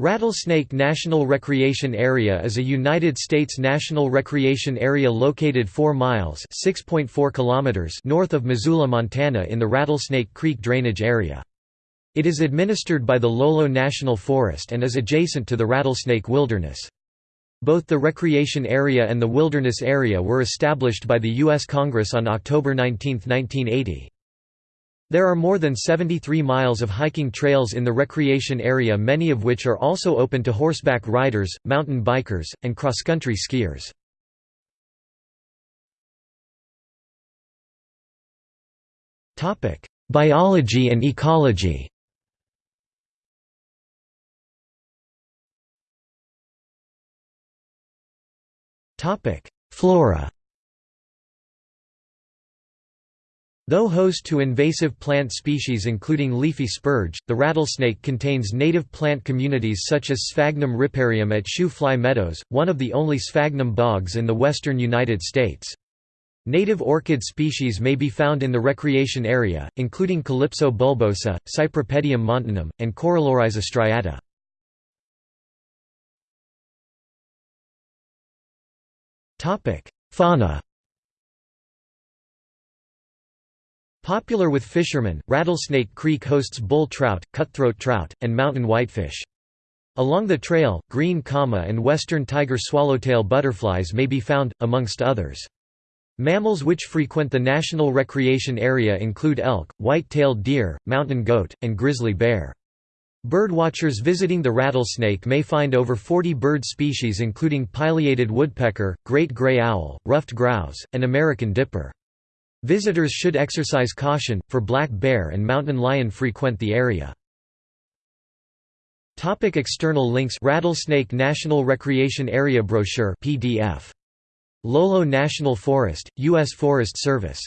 Rattlesnake National Recreation Area is a United States national recreation area located 4 miles kilometers north of Missoula, Montana in the Rattlesnake Creek drainage area. It is administered by the Lolo National Forest and is adjacent to the Rattlesnake Wilderness. Both the recreation area and the wilderness area were established by the U.S. Congress on October 19, 1980. There are more than 73 miles of hiking trails in the recreation area many of which are also open to horseback riders, mountain bikers, and cross-country skiers. Biology and ecology Flora Though host to invasive plant species including leafy spurge, the rattlesnake contains native plant communities such as Sphagnum riparium at Shoo Fly Meadows, one of the only sphagnum bogs in the western United States. Native orchid species may be found in the recreation area, including Calypso bulbosa, Cypripedium montanum, and Corallorhiza striata. Fauna Popular with fishermen, Rattlesnake Creek hosts bull trout, cutthroat trout, and mountain whitefish. Along the trail, green comma and western tiger swallowtail butterflies may be found, amongst others. Mammals which frequent the National Recreation Area include elk, white-tailed deer, mountain goat, and grizzly bear. Birdwatchers visiting the rattlesnake may find over 40 bird species including pileated woodpecker, great gray owl, ruffed grouse, and American dipper. Visitors should exercise caution, for black bear and mountain lion frequent the area. Topic external links Rattlesnake National Recreation Area Brochure PDF. Lolo National Forest, U.S. Forest Service.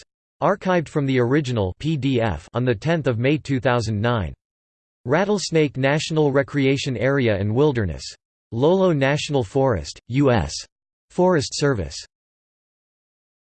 Archived from the original PDF on 10 May 2009. Rattlesnake National Recreation Area and Wilderness. Lolo National Forest, U.S. Forest Service.